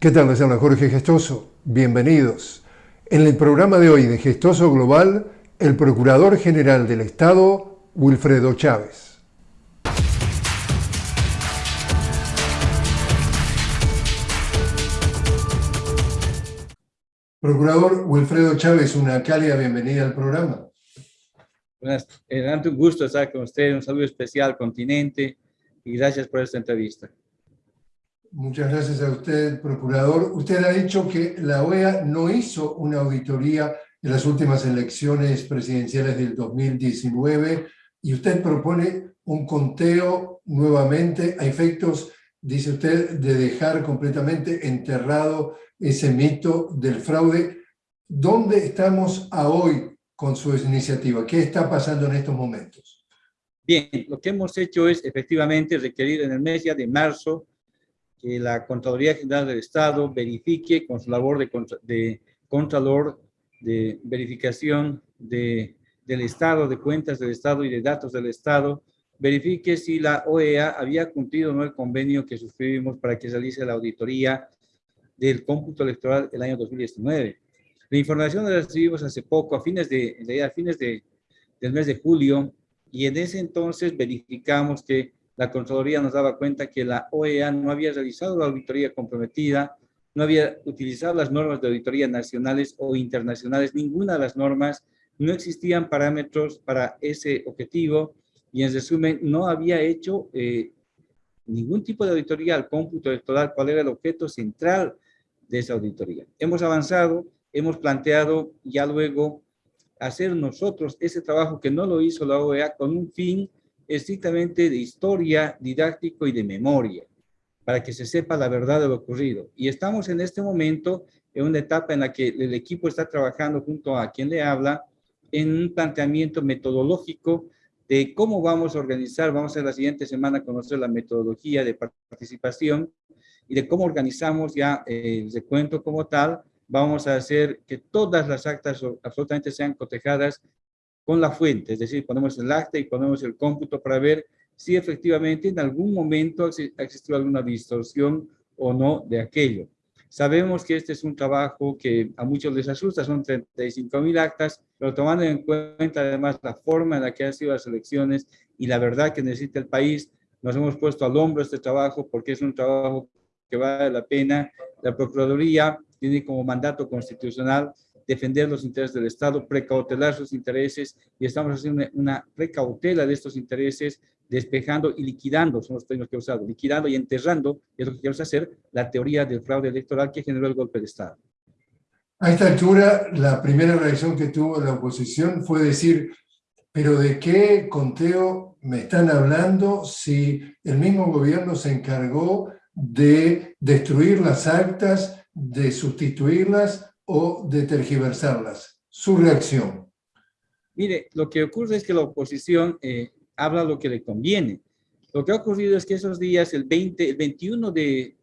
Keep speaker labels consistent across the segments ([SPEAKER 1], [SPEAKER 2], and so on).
[SPEAKER 1] ¿Qué tal? Les habla Jorge Gestoso. Bienvenidos. En el programa de hoy de Gestoso Global, el Procurador General del Estado, Wilfredo Chávez. Procurador Wilfredo Chávez, una cálida bienvenida al programa.
[SPEAKER 2] Buenas, es un gusto estar con usted, un saludo especial al continente y gracias por esta entrevista.
[SPEAKER 1] Muchas gracias a usted, procurador. Usted ha dicho que la OEA no hizo una auditoría en las últimas elecciones presidenciales del 2019 y usted propone un conteo nuevamente a efectos, dice usted, de dejar completamente enterrado ese mito del fraude. ¿Dónde estamos a hoy con su iniciativa? ¿Qué está pasando en estos momentos?
[SPEAKER 2] Bien, lo que hemos hecho es efectivamente requerir en el mes ya de marzo que la Contraloría General del Estado verifique con su labor de, de Contralor de verificación de, del Estado, de cuentas del Estado y de datos del Estado, verifique si la OEA había cumplido o no el convenio que suscribimos para que realice la auditoría del cómputo electoral el año 2019. La información la recibimos hace poco, a fines, de, a fines de, del mes de julio, y en ese entonces verificamos que la Contraloría nos daba cuenta que la OEA no había realizado la auditoría comprometida, no había utilizado las normas de auditoría nacionales o internacionales, ninguna de las normas, no existían parámetros para ese objetivo y en resumen no había hecho eh, ningún tipo de auditoría al cómputo electoral, cuál era el objeto central de esa auditoría. Hemos avanzado, hemos planteado ya luego hacer nosotros ese trabajo que no lo hizo la OEA con un fin estrictamente de historia, didáctico y de memoria, para que se sepa la verdad de lo ocurrido. Y estamos en este momento en una etapa en la que el equipo está trabajando junto a quien le habla en un planteamiento metodológico de cómo vamos a organizar, vamos a la siguiente semana conocer la metodología de participación y de cómo organizamos ya el recuento como tal, vamos a hacer que todas las actas absolutamente sean cotejadas con la fuente, es decir, ponemos el acta y ponemos el cómputo para ver si efectivamente en algún momento ha existido alguna distorsión o no de aquello. Sabemos que este es un trabajo que a muchos les asusta, son 35 mil actas, pero tomando en cuenta además la forma en la que han sido las elecciones y la verdad que necesita el país, nos hemos puesto al hombro este trabajo porque es un trabajo que vale la pena. La Procuraduría tiene como mandato constitucional defender los intereses del Estado, precautelar sus intereses y estamos haciendo una precautela de estos intereses, despejando y liquidando, son los términos que he usado, liquidando y enterrando, es lo que queremos hacer, la teoría del fraude electoral que generó el golpe de Estado.
[SPEAKER 1] A esta altura, la primera reacción que tuvo la oposición fue decir, pero ¿de qué conteo me están hablando si el mismo gobierno se encargó de destruir las actas, de sustituirlas o de tergiversarlas? Su reacción.
[SPEAKER 2] Mire, lo que ocurre es que la oposición eh, habla lo que le conviene. Lo que ha ocurrido es que esos días, el, 20, el 21 de,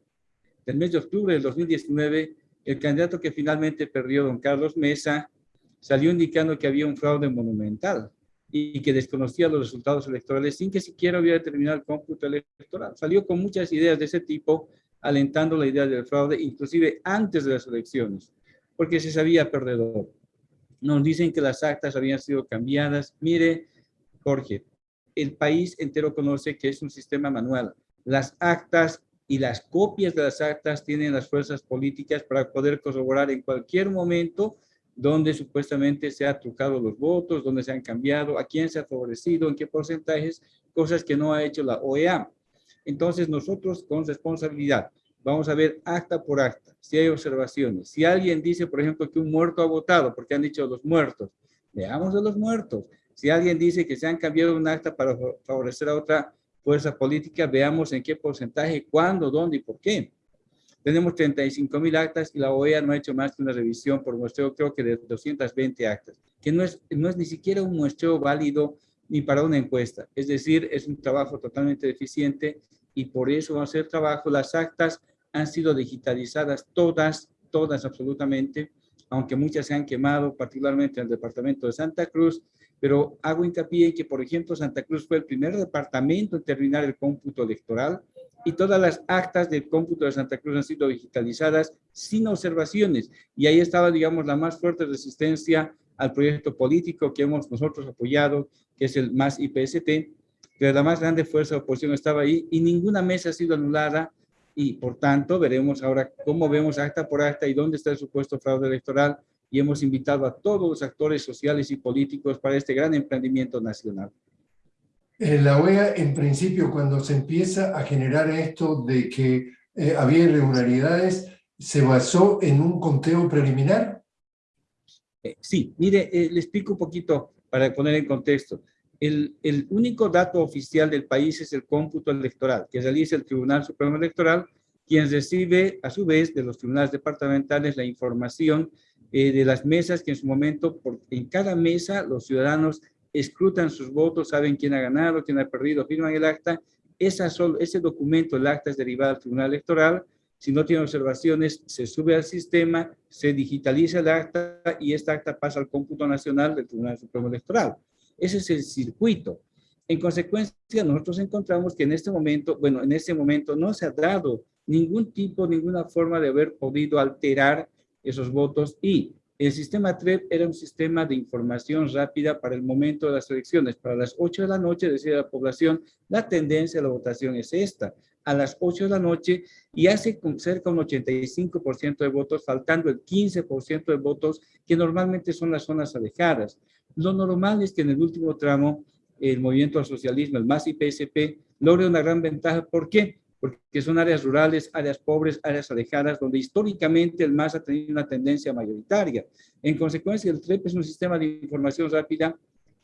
[SPEAKER 2] del mes de octubre del 2019, el candidato que finalmente perdió, don Carlos Mesa, salió indicando que había un fraude monumental y que desconocía los resultados electorales sin que siquiera hubiera terminado el cómputo electoral. Salió con muchas ideas de ese tipo, alentando la idea del fraude, inclusive antes de las elecciones porque se sabía perdedor. Nos dicen que las actas habían sido cambiadas. Mire, Jorge, el país entero conoce que es un sistema manual. Las actas y las copias de las actas tienen las fuerzas políticas para poder corroborar en cualquier momento donde supuestamente se han trucado los votos, donde se han cambiado, a quién se ha favorecido, en qué porcentajes, cosas que no ha hecho la OEA. Entonces nosotros con responsabilidad Vamos a ver acta por acta, si hay observaciones. Si alguien dice, por ejemplo, que un muerto ha votado, porque han dicho los muertos, veamos de los muertos. Si alguien dice que se han cambiado un acta para favorecer a otra fuerza política, veamos en qué porcentaje, cuándo, dónde y por qué. Tenemos 35 mil actas y la OEA no ha hecho más que una revisión por muestreo, creo que de 220 actas, que no es, no es ni siquiera un muestreo válido ni para una encuesta. Es decir, es un trabajo totalmente deficiente y por eso va a ser trabajo. Las actas han sido digitalizadas todas, todas absolutamente, aunque muchas se han quemado, particularmente en el departamento de Santa Cruz, pero hago hincapié en que, por ejemplo, Santa Cruz fue el primer departamento en terminar el cómputo electoral y todas las actas del cómputo de Santa Cruz han sido digitalizadas sin observaciones. Y ahí estaba, digamos, la más fuerte resistencia al proyecto político que hemos nosotros apoyado, que es el MAS IPST, que la más grande fuerza de oposición estaba ahí y ninguna mesa ha sido anulada y por tanto veremos ahora cómo vemos acta por acta y dónde está el supuesto fraude electoral y hemos invitado a todos los actores sociales y políticos para este gran emprendimiento nacional.
[SPEAKER 1] En la OEA, en principio, cuando se empieza a generar esto de que eh, había irregularidades, ¿se basó en un conteo preliminar?
[SPEAKER 2] Eh, sí, mire, eh, le explico un poquito para poner en contexto. El, único dato oficial del país es el cómputo electoral, que realiza el Tribunal Supremo Electoral, quien recibe a su vez de los tribunales departamentales la información de las mesas que en su momento, en cada mesa, los ciudadanos escrutan sus votos, saben quién ha ganado, quién ha perdido, firman el acta. Esa ese documento, el acta es derivado al Tribunal Electoral. Si no tiene observaciones, se sube al sistema, se digitaliza el acta y esta acta pasa al cómputo nacional del Tribunal Supremo Electoral. Ese es el circuito. En consecuencia, nosotros encontramos que en este momento, bueno, en este momento no se ha dado ningún tipo, ninguna forma de haber podido alterar esos votos y el sistema TREP era un sistema de información rápida para el momento de las elecciones. Para las 8 de la noche, decía la población, la tendencia de la votación es esta. A las 8 de la noche y hace con cerca un 85% de votos, faltando el 15% de votos que normalmente son las zonas alejadas. Lo normal es que en el último tramo el movimiento al socialismo, el MAS y PSP, logre una gran ventaja. ¿Por qué? porque son áreas rurales, áreas pobres, áreas alejadas, donde históricamente el MAS ha tenido una tendencia mayoritaria. En consecuencia, el TREP es un sistema de información rápida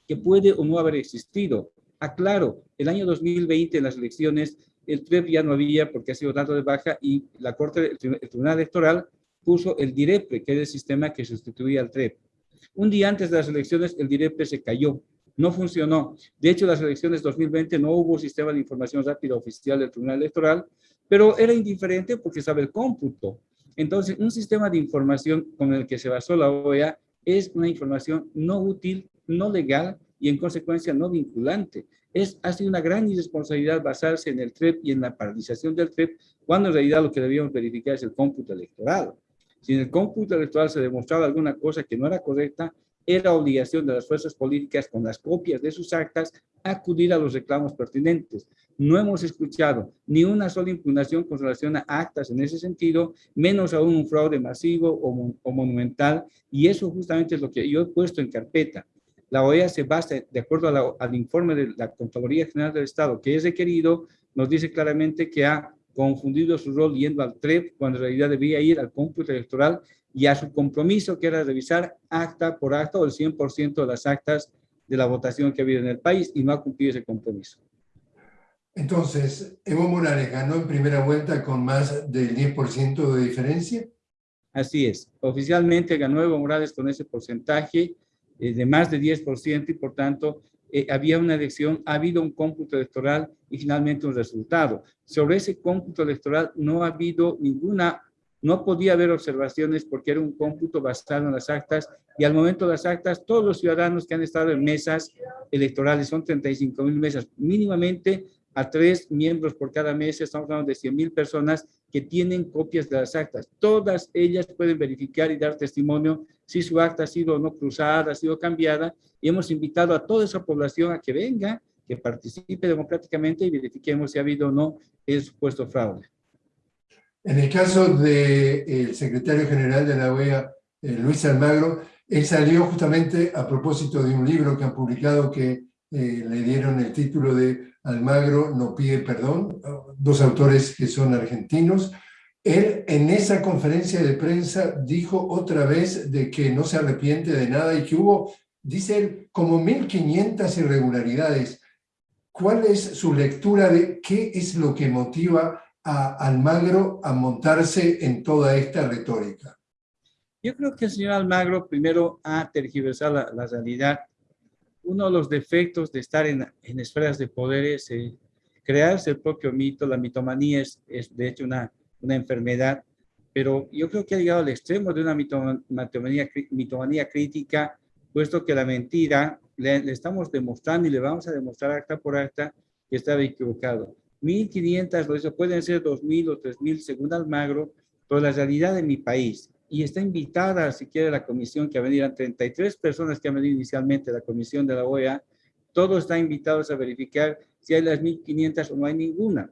[SPEAKER 2] que puede o no haber existido. Aclaro, el año 2020 en las elecciones, el TREP ya no había porque ha sido dado de baja y la Corte, el Tribunal Electoral puso el DIREPRE, que es el sistema que sustituía al TREP. Un día antes de las elecciones, el DIREPRE se cayó no funcionó. De hecho, las elecciones 2020 no hubo sistema de información rápida oficial del Tribunal Electoral, pero era indiferente porque sabe el cómputo. Entonces, un sistema de información con el que se basó la OEA es una información no útil, no legal y en consecuencia no vinculante. Es, ha sido una gran irresponsabilidad basarse en el TREP y en la paralización del TREP, cuando en realidad lo que debíamos verificar es el cómputo electoral. Si en el cómputo electoral se demostraba alguna cosa que no era correcta, era obligación de las fuerzas políticas con las copias de sus actas acudir a los reclamos pertinentes. No hemos escuchado ni una sola impugnación con relación a actas en ese sentido, menos aún un fraude masivo o, monumental, y eso justamente es lo que yo he puesto en carpeta. La OEA se basa, de acuerdo al informe de la Contraloría General del Estado, que es requerido, nos dice claramente que ha confundido su rol yendo al TREP cuando en realidad debía ir al cómputo electoral y a su compromiso que era revisar acta por acta o el 100% de las actas de la votación que ha habido en el país y no ha cumplido ese compromiso.
[SPEAKER 1] Entonces, Evo Morales ganó en primera vuelta con más del 10% de diferencia.
[SPEAKER 2] Así es. Oficialmente ganó Evo Morales con ese porcentaje eh, de más de 10% y por tanto eh, había una elección, ha habido un cómputo electoral y finalmente un resultado. Sobre ese cómputo electoral no ha habido ninguna no podía haber observaciones porque era un cómputo basado en las actas y al momento de las actas, todos los ciudadanos que han estado en mesas electorales, son 35 mil mesas, mínimamente a tres miembros por cada mesa, estamos hablando de 100 mil personas que tienen copias de las actas. Todas ellas pueden verificar y dar testimonio si su acta ha sido no cruzada, ha sido cambiada, y hemos invitado a toda esa población a que venga, que participe democráticamente y verifiquemos si ha habido o no el supuesto fraude.
[SPEAKER 1] En el caso del secretario general de la OEA, eh, Luis Almagro, él salió justamente a propósito de un libro que han publicado que eh, le dieron el título de Almagro no pide perdón, dos autores que son argentinos. Él en esa conferencia de prensa dijo otra vez de que no se arrepiente de nada y que hubo, dice él, como 1.500 irregularidades. ¿Cuál es su lectura de qué es lo que motiva a Almagro a montarse en toda esta retórica?
[SPEAKER 2] Yo creo que el señor Almagro primero ha tergiversado la, realidad. Uno de los defectos de estar en, en esferas de poder es eh, crearse el propio mito. La mitomanía es, es de hecho una, una enfermedad, pero yo creo que ha llegado al extremo de una mitomanía, mitomanía crítica, puesto que la mentira le, le, estamos demostrando y le vamos a demostrar acta por acta que estaba equivocado. 1.500, lo hizo, pueden ser 2.000 o 3.000 según Almagro, pero la realidad de mi país. Y está invitada, si quiere, la comisión que ha venido, 33 personas que han venido inicialmente la comisión de la OEA, todos están invitados a verificar si hay las 1.500 o no hay ninguna.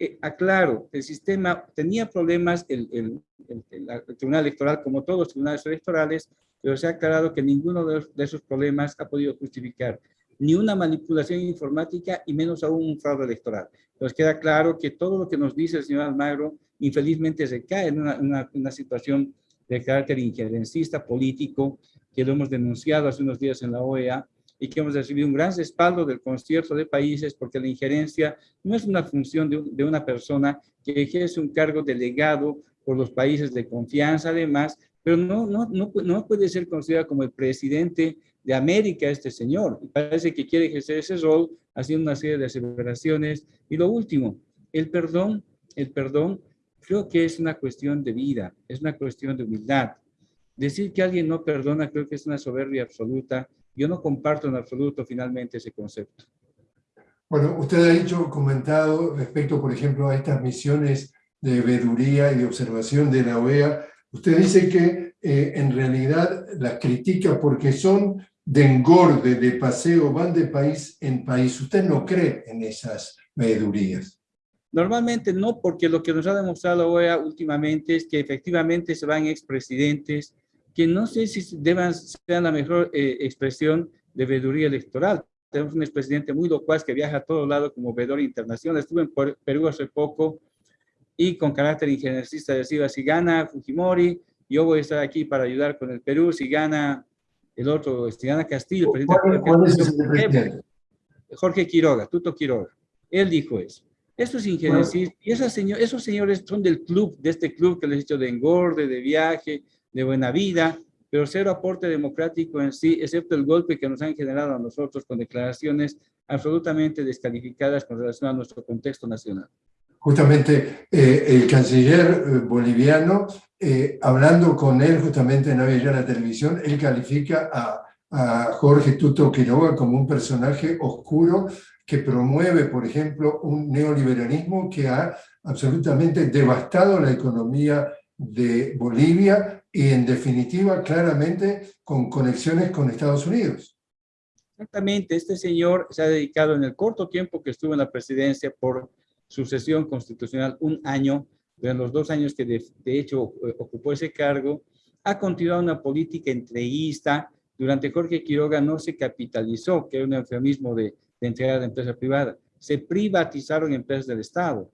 [SPEAKER 2] Eh, aclaro, el sistema tenía problemas, el, el, el, Tribunal Electoral, como todos los tribunales electorales, pero se ha aclarado que ninguno de, esos problemas ha podido justificar ni una manipulación informática y menos aún un fraude electoral. Nos queda claro que todo lo que nos dice el señor Almagro infelizmente se cae en una, una, una situación de carácter injerencista político que lo hemos denunciado hace unos días en la OEA y que hemos recibido un gran respaldo del concierto de países porque la injerencia no es una función de, de una persona que ejerce un cargo delegado por los países de confianza además, pero no, no, no, no puede ser considerado como el presidente de América este señor. Parece que quiere ejercer ese rol haciendo una serie de aseveraciones. Y lo último, el perdón, el perdón creo que es una cuestión de vida, es una cuestión de humildad. Decir que alguien no perdona creo que es una soberbia absoluta yo no comparto en absoluto finalmente ese concepto.
[SPEAKER 1] Bueno, usted ha dicho, comentado respecto, por ejemplo, a estas misiones de veeduría y de observación de la OEA. Usted dice que eh, en realidad las critica porque son de engorde, de paseo, van de país en país. ¿Usted no cree en esas veedurías?
[SPEAKER 2] Normalmente no, porque lo que nos ha demostrado la OEA últimamente es que efectivamente se van expresidentes, que no sé si deban ser la mejor eh, expresión de veeduría electoral. Tenemos un expresidente muy locuaz que viaja a todo lado como veedor internacional. Estuve en Perú hace poco y con carácter ingeniersista decía, si gana Fujimori, yo voy a estar aquí para ayudar con el Perú. Si gana el otro, si gana Castillo, presidente, Jorge Quiroga, Tuto Quiroga. Él dijo eso. Esto es ingeniersista. Y esas señor, esos señores son del club, de este club que les he dicho de engorde, de viaje, de buena vida, pero cero aporte democrático en sí, excepto el golpe que nos han generado a nosotros con declaraciones absolutamente descalificadas con relación a nuestro contexto nacional.
[SPEAKER 1] Justamente eh, el canciller eh, boliviano, eh, hablando con él justamente en la Televisión, él califica a, a Jorge Tuto Quiroga como un personaje oscuro que promueve, por ejemplo, un neoliberalismo que ha absolutamente devastado la economía de Bolivia y en definitiva claramente con conexiones con Estados Unidos.
[SPEAKER 2] Exactamente, este señor se ha dedicado en el corto tiempo que estuvo en la presidencia por sucesión constitucional, un año, de los dos años que de, de hecho eh, ocupó ese cargo, ha continuado una política entreguista. Durante Jorge Quiroga no se capitalizó, que era un eufemismo de, de entregar a la empresa privada. Se privatizaron empresas del Estado.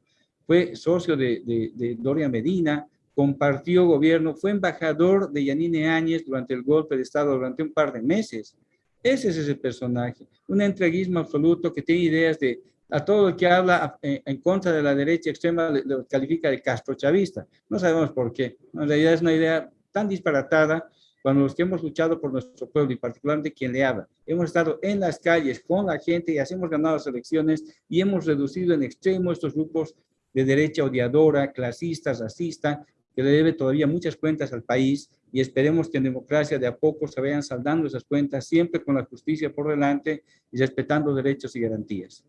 [SPEAKER 2] Fue socio de, de, de Doria Medina, compartió gobierno, fue embajador de Yanine Áñez durante el golpe de Estado durante un par de meses. Ese es ese personaje, un entreguismo absoluto que tiene ideas de, a todo el que habla en, contra de la derecha extrema lo califica de castrochavista. No sabemos por qué. En realidad es una idea tan disparatada cuando los que hemos luchado por nuestro pueblo y particularmente quien le habla, hemos estado en las calles con la gente y así hemos ganado las elecciones y hemos reducido en extremo estos grupos de derecha odiadora, clasista, racista, que le debe todavía muchas cuentas al país y esperemos que en democracia de a poco se vayan saldando esas cuentas, siempre con la justicia por delante y respetando derechos y garantías.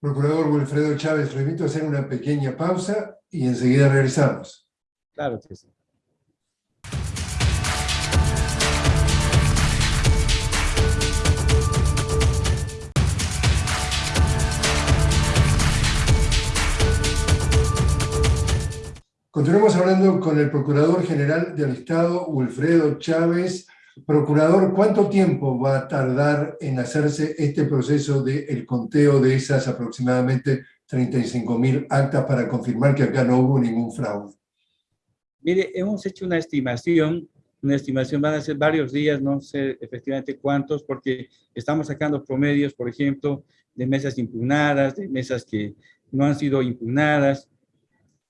[SPEAKER 1] Procurador Wilfredo Chávez, remito a hacer una pequeña pausa y enseguida regresamos.
[SPEAKER 2] Claro que sí.
[SPEAKER 1] Continuamos hablando con el Procurador General del Estado, Wilfredo Chávez. Procurador, ¿cuánto tiempo va a tardar en hacerse este proceso del el conteo de esas aproximadamente 35 mil actas para confirmar que acá no hubo ningún fraude?
[SPEAKER 2] Mire, hemos hecho una estimación, una estimación van a ser varios días, no sé efectivamente cuántos, porque estamos sacando promedios, por ejemplo, de mesas impugnadas, de mesas que no han sido impugnadas,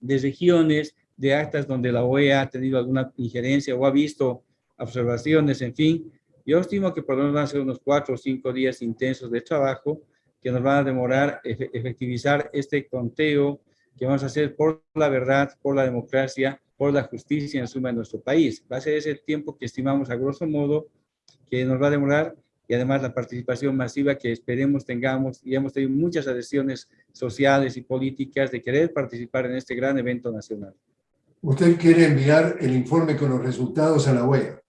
[SPEAKER 2] de regiones, de actas donde la OEA ha tenido alguna injerencia o ha visto observaciones, en fin. Yo estimo que por lo menos van a ser unos cuatro o cinco días intensos de trabajo que nos van a demorar efectivizar este conteo que vamos a hacer por la verdad, por la democracia, por la justicia en suma de nuestro país. Va a ser ese tiempo que estimamos a grosso modo que nos va a demorar y además la participación masiva que esperemos tengamos y hemos tenido muchas adhesiones sociales y políticas de querer participar en este gran evento nacional.
[SPEAKER 1] Usted quiere enviar el informe con los resultados a la OEA.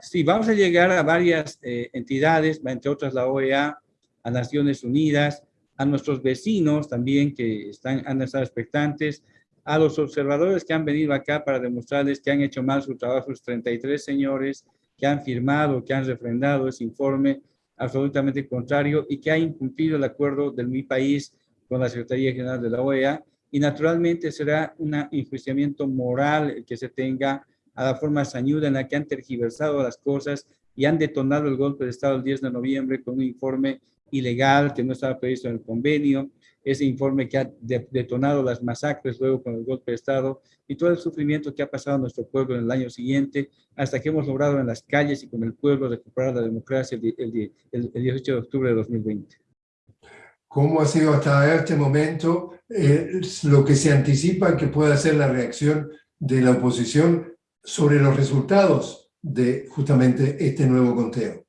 [SPEAKER 2] Sí, vamos a llegar a varias eh, entidades, entre otras la OEA, a Naciones Unidas, a nuestros vecinos también que están, han estado expectantes, a los observadores que han venido acá para demostrarles que han hecho mal su trabajo, los 33 señores que han firmado, que han refrendado ese informe absolutamente contrario y que ha incumplido el acuerdo del mi país con la Secretaría General de la OEA y naturalmente será un enjuiciamiento moral que se tenga a la forma sañuda en la que han tergiversado las cosas y han detonado el golpe de Estado el 10 de noviembre con un informe ilegal que no estaba previsto en el convenio, ese informe que ha detonado las masacres luego con el golpe de Estado y todo el sufrimiento que ha pasado a nuestro pueblo en el año siguiente, hasta que hemos logrado en las calles y con el pueblo recuperar la democracia el, el, 18 de octubre de 2020.
[SPEAKER 1] ¿Cómo ha sido hasta este momento eh, lo que se anticipa que pueda ser la reacción de la oposición sobre los resultados de justamente este nuevo conteo?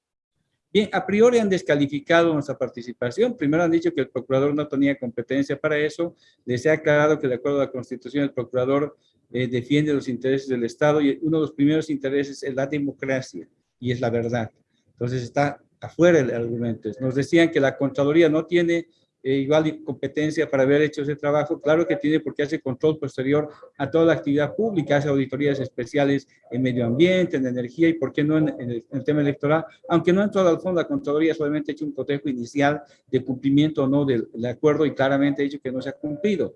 [SPEAKER 2] Bien, a priori han descalificado nuestra participación. Primero han dicho que el procurador no tenía competencia para eso. Les he aclarado que de acuerdo a la Constitución el procurador eh, defiende los intereses del Estado y uno de los primeros intereses es la democracia y es la verdad. Entonces está afuera el argumento. Nos decían que la Contraloría no tiene eh, igual competencia para haber hecho ese trabajo, claro que tiene porque hace control posterior a toda la actividad pública, hace auditorías especiales en medio ambiente, en energía y por qué no en, el, tema electoral, aunque no en todo el fondo la Contraloría solamente ha hecho un cotejo inicial de cumplimiento o no del, acuerdo y claramente ha dicho que no se ha cumplido.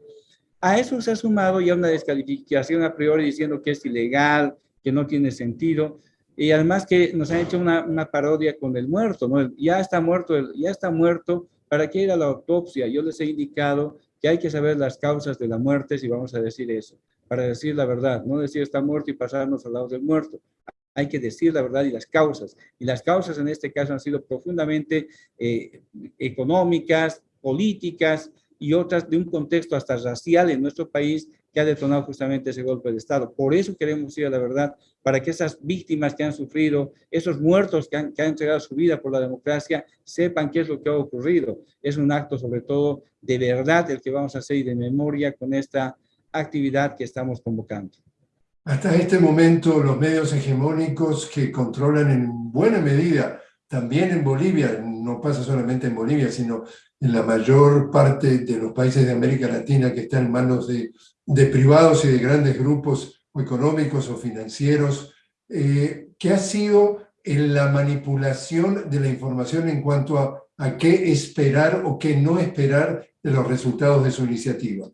[SPEAKER 2] A eso se ha sumado ya una descalificación a priori diciendo que es ilegal, que no tiene sentido, y además que nos han hecho una, una parodia con el muerto, ¿no? Ya está muerto, ya está muerto, ¿Para qué ir a la autopsia? Yo les he indicado que hay que saber las causas de la muerte, si vamos a decir eso, para decir la verdad, no decir está muerto y pasarnos al lado del muerto. Hay que decir la verdad y las causas. Y las causas en este caso han sido profundamente eh, económicas, políticas y otras de un contexto hasta racial en nuestro país que ha detonado justamente ese golpe de Estado. Por eso queremos ir a la verdad, para que esas víctimas que han sufrido, esos muertos que han, que han entregado su vida por la democracia, sepan qué es lo que ha ocurrido. Es un acto sobre todo de verdad el que vamos a hacer y de memoria con esta actividad que estamos convocando.
[SPEAKER 1] Hasta este momento, los medios hegemónicos que controlan en buena medida, también en Bolivia, no pasa solamente en Bolivia, sino en la mayor parte de los países de América Latina que están en manos de de privados y de grandes grupos económicos o financieros, eh, que ha sido en la manipulación de la información en cuanto a, qué esperar o qué no esperar de los resultados de su iniciativa?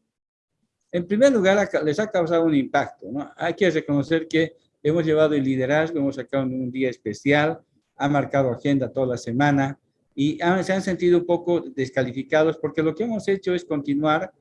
[SPEAKER 2] En primer lugar, les ha causado un impacto. Hay que reconocer que hemos llevado el liderazgo, hemos sacado un día especial, ha marcado agenda toda la semana y se han sentido un poco descalificados porque lo que hemos hecho es continuar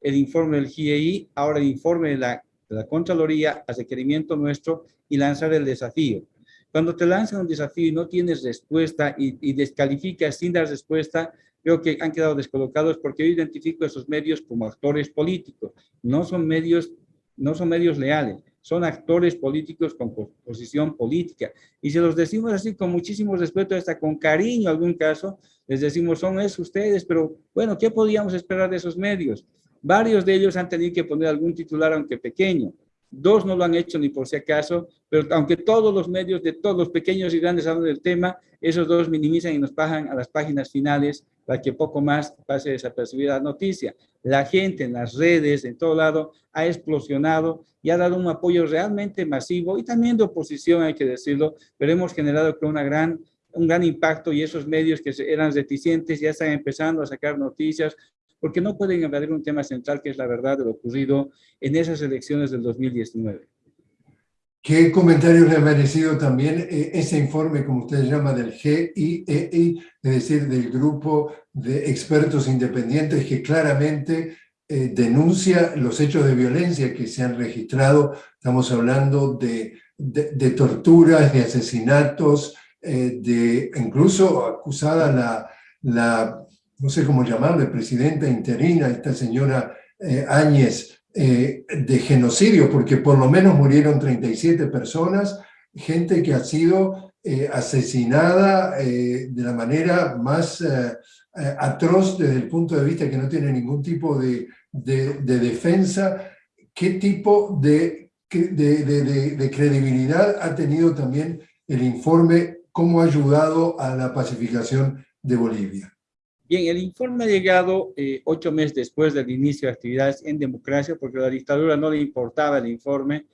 [SPEAKER 2] el informe del GIEI, ahora el informe de la, Contraloría a requerimiento nuestro y lanzar el desafío. Cuando te lanzan un desafío y no tienes respuesta y, y descalificas sin dar respuesta, creo que han quedado descolocados porque yo identifico esos medios como actores políticos. No son medios, no son medios leales, son actores políticos con posición política. Y si los decimos así con muchísimo respeto, hasta con cariño en algún caso, les decimos, son esos ustedes, pero bueno, ¿qué podíamos esperar de esos medios? Varios de ellos han tenido que poner algún titular, aunque pequeño. Dos no lo han hecho ni por si acaso, pero aunque todos los medios de todos los pequeños y grandes hablan del tema, esos dos minimizan y nos bajan a las páginas finales para que poco más pase desapercibida la noticia. La gente en las redes, en todo lado, ha explosionado y ha dado un apoyo realmente masivo y también de oposición, hay que decirlo, pero hemos generado una gran un gran impacto y esos medios que eran reticentes ya están empezando a sacar noticias, porque no pueden evadir un tema central que es la verdad de lo ocurrido en esas elecciones del 2019.
[SPEAKER 1] ¿Qué comentarios le ha merecido también eh, ese informe, como usted llama, del GIEI, es decir, del grupo de expertos independientes que claramente eh, denuncia los hechos de violencia que se han registrado? Estamos hablando de, de, torturas, de asesinatos, eh, de incluso acusada la, la no sé cómo llamarle, presidenta interina, esta señora eh, Áñez, eh, de genocidio, porque por lo menos murieron 37 personas, gente que ha sido asesinada de la manera más atroz desde el punto de vista que no tiene ningún tipo de, de defensa, qué tipo de, de, credibilidad ha tenido también el informe, cómo ha ayudado a la pacificación de Bolivia.
[SPEAKER 2] Bien, el informe ha llegado eh, ocho meses después del inicio de actividades en democracia, porque a la dictadura no le importaba el informe.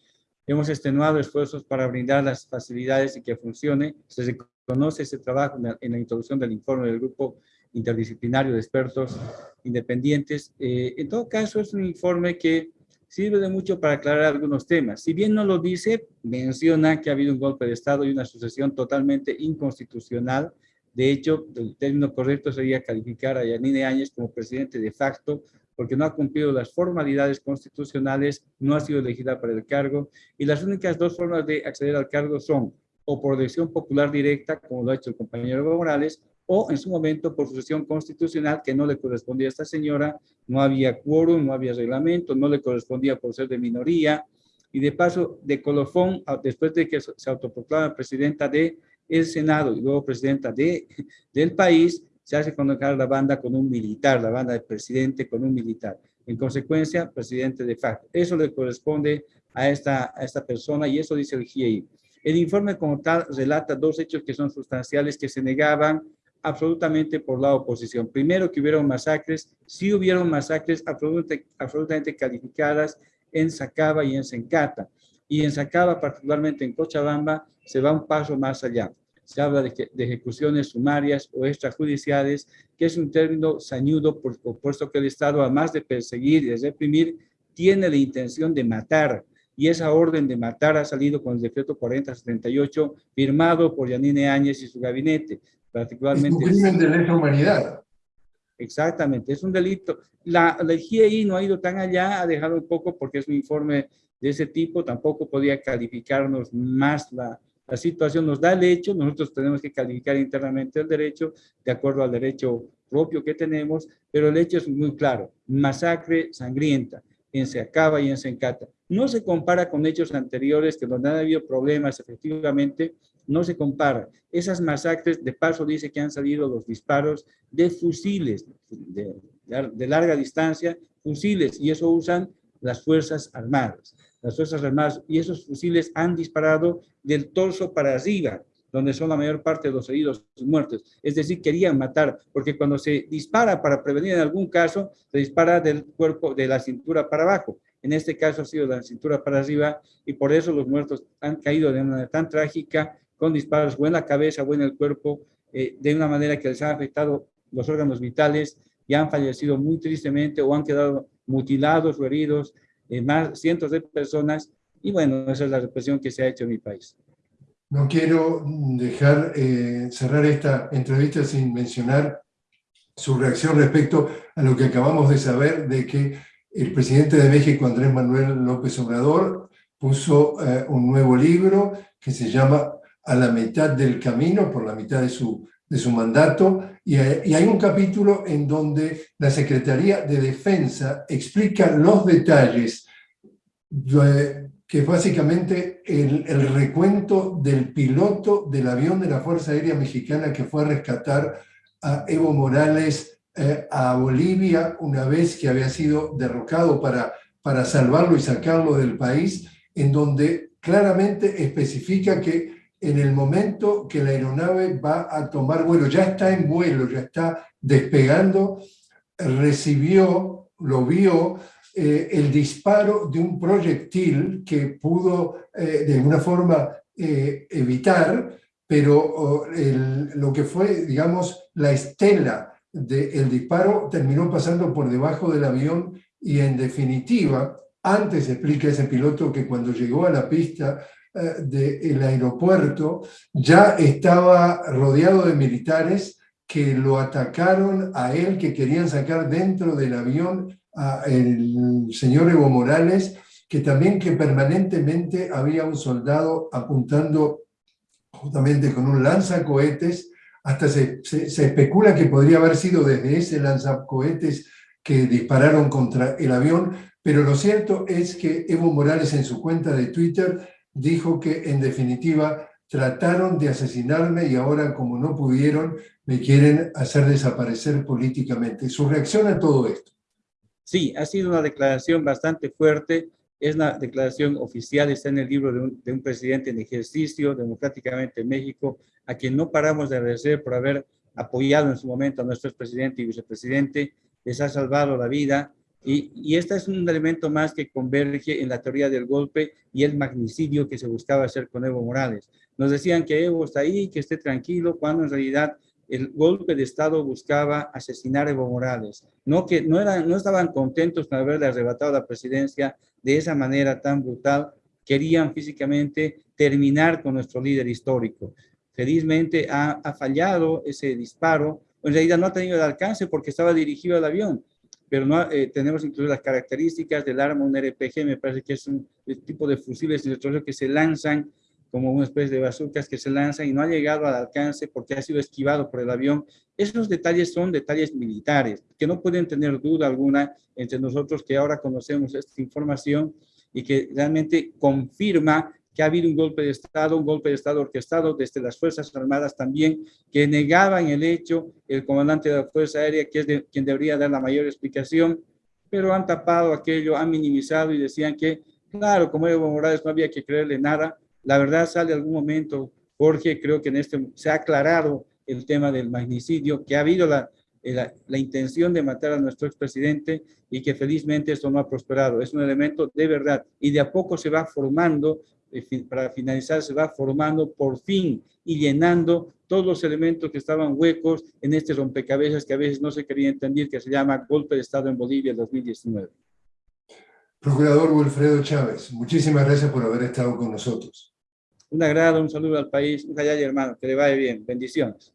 [SPEAKER 2] Hemos extenuado esfuerzos para brindar las facilidades y que funcione. Se reconoce ese trabajo en la, introducción del informe del grupo interdisciplinario de expertos independientes. Eh, en todo caso, es un informe que sirve de mucho para aclarar algunos temas. Si bien no lo dice, menciona que ha habido un golpe de Estado y una sucesión totalmente inconstitucional. De hecho, el término correcto sería calificar a Yanine Áñez como presidente de facto porque no ha cumplido las formalidades constitucionales, no ha sido elegida para el cargo y las únicas dos formas de acceder al cargo son o por elección popular directa, como lo ha hecho el compañero Evo Morales, o en su momento por sucesión constitucional que no le correspondía a esta señora, no había quórum, no había reglamento, no le correspondía por ser de minoría, y de paso, de colofón, después de que se autoproclama presidenta del el Senado y luego presidenta de, del país, se hace convocar la banda con un militar, la banda del presidente con un militar. En consecuencia, presidente de facto. Eso le corresponde a esta, a esta persona y eso dice el GIEI. El informe como tal relata dos hechos que son sustanciales que se negaban absolutamente por la oposición. Primero, que hubieron masacres, sí hubieron masacres absolutamente, absolutamente calificadas en Sacaba y en Sencata. Y en Sacaba, particularmente en Cochabamba, se va un paso más allá. Se habla de, de ejecuciones sumarias o extrajudiciales, que es un término sañudo, por, puesto que el Estado, además de perseguir y de reprimir, tiene la intención de matar. Y esa orden de matar ha salido con el decreto 4078, firmado por Yanine Áñez y su gabinete particularmente...
[SPEAKER 1] Es un crimen de lesa humanidad.
[SPEAKER 2] Exactamente, es un delito. La, la GIEI no ha ido tan allá, ha dejado un poco porque es un informe de ese tipo, tampoco podía calificarnos más la, situación, nos da el hecho, nosotros tenemos que calificar internamente el derecho de acuerdo al derecho propio que tenemos, pero el hecho es muy claro, masacre sangrienta en Seacaba y en Sencata. No se compara con hechos anteriores que donde han habido problemas efectivamente, no se compara. Esas masacres, de paso dice que han salido los disparos de fusiles de, larga distancia, fusiles, y eso usan las Fuerzas Armadas. Las Fuerzas Armadas, y esos fusiles han disparado del torso para arriba, donde son la mayor parte de los heridos y muertos. Es decir, querían matar, porque cuando se dispara para prevenir en algún caso, se dispara del cuerpo, de la cintura para abajo. En este caso ha sido de la cintura para arriba, y por eso los muertos han caído de manera tan trágica con disparos o en la cabeza o en el cuerpo, eh, de una manera que les ha afectado los órganos vitales y han fallecido muy tristemente o han quedado mutilados o heridos eh, más cientos de personas. Y bueno, esa es la represión que se ha hecho en mi país.
[SPEAKER 1] No quiero dejar eh, cerrar esta entrevista sin mencionar su reacción respecto a lo que acabamos de saber de que el presidente de México, Andrés Manuel López Obrador, puso un nuevo libro que se llama a la mitad del camino, por la mitad de su, de su mandato, y, hay un capítulo en donde la Secretaría de Defensa explica los detalles, que es básicamente el, recuento del piloto del avión de la Fuerza Aérea Mexicana que fue a rescatar a Evo Morales eh, a Bolivia una vez que había sido derrocado para, para salvarlo y sacarlo del país, en donde claramente especifica que en el momento que la aeronave va a tomar vuelo, ya está en vuelo, ya está despegando, recibió, lo vio, eh, el disparo de un proyectil que pudo eh, de alguna forma eh, evitar, pero lo que fue, digamos, la estela del disparo terminó pasando por debajo del avión y en definitiva, antes explica ese piloto que cuando llegó a la pista eh, del aeropuerto ya estaba rodeado de militares que lo atacaron a él, que querían sacar dentro del avión al señor Evo Morales, que también que permanentemente había un soldado apuntando justamente con un lanzacohetes, hasta se, se, se especula que podría haber sido desde ese lanzacohetes que dispararon contra el avión, pero lo cierto es que Evo Morales en su cuenta de Twitter dijo que en definitiva trataron de asesinarme y ahora como no pudieron, me quieren hacer desaparecer políticamente. ¿Su reacción a todo esto?
[SPEAKER 2] Sí, ha sido una declaración bastante fuerte, es una declaración oficial, está en el libro de un, de un presidente en ejercicio democráticamente en México, a quien no paramos de agradecer por haber apoyado en su momento a nuestro presidente y vicepresidente, les ha salvado la vida, y, y este es un elemento más que converge en la teoría del golpe y el magnicidio que se buscaba hacer con Evo Morales. Nos decían que Evo está ahí, que esté tranquilo, cuando en realidad el golpe de Estado buscaba asesinar a Evo Morales. No, que, no, eran, no estaban contentos con haberle arrebatado la presidencia de esa manera tan brutal. Querían físicamente terminar con nuestro líder histórico. Felizmente ha, ha fallado ese disparo. En realidad no ha tenido el alcance porque estaba dirigido al avión pero no eh, tenemos incluso las características del arma, un RPG, me parece que es un tipo de fusibles que se lanzan como una especie de bazucas que se lanzan y no ha llegado al alcance porque ha sido esquivado por el avión. Esos detalles son detalles militares, que no pueden tener duda alguna entre nosotros que ahora conocemos esta información y que realmente confirma que ha habido un golpe de Estado, un golpe de Estado orquestado desde las Fuerzas Armadas también, que negaban el hecho el comandante de la Fuerza Aérea, que es de, quien debería dar la mayor explicación, pero han tapado aquello, han minimizado y decían que, claro, como Evo Morales no había que creerle nada. La verdad sale algún momento, Jorge, creo que en este se ha aclarado el tema del magnicidio, que ha habido la, la, la, intención de matar a nuestro expresidente y que felizmente esto no ha prosperado. Es un elemento de verdad y de a poco se va formando para finalizar, se va formando por fin y llenando todos los elementos que estaban huecos en este rompecabezas que a veces no se quería entender, que se llama Golpe de Estado en Bolivia 2019.
[SPEAKER 1] Procurador Wilfredo Chávez, muchísimas gracias por haber estado con nosotros.
[SPEAKER 2] Un agrado, un saludo al país, un callay hermano, que le vaya bien, bendiciones.